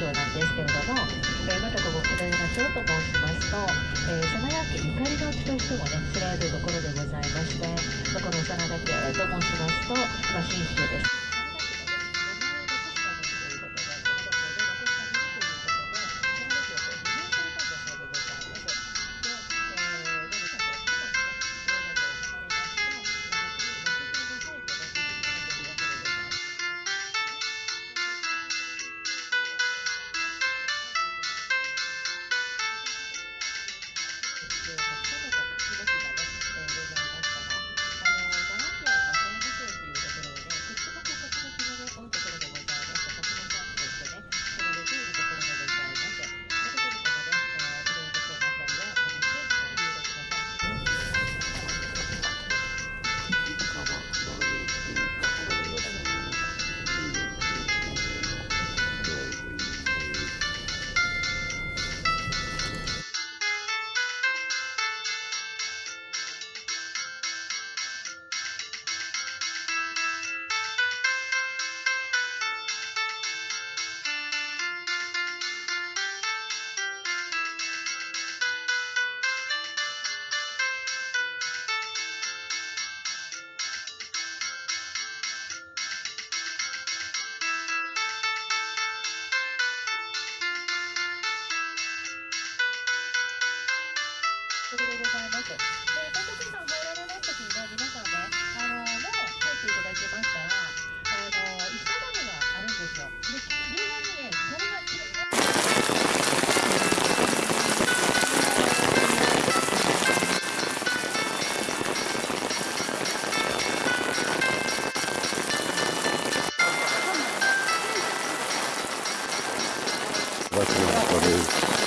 章なんですけれども、えーまたここ下山町と申しますと、えー、真田家ゆかりの地としてもね知られるところでございまして、まあ、この真田家と申しますと、まあ、新州です。それでございます。で、東京水産入られますときにね、皆さんね、あのもう入っていただきましたら、あの石畳があるんですよ。で、両側にね、それがきれいね。That's what it is.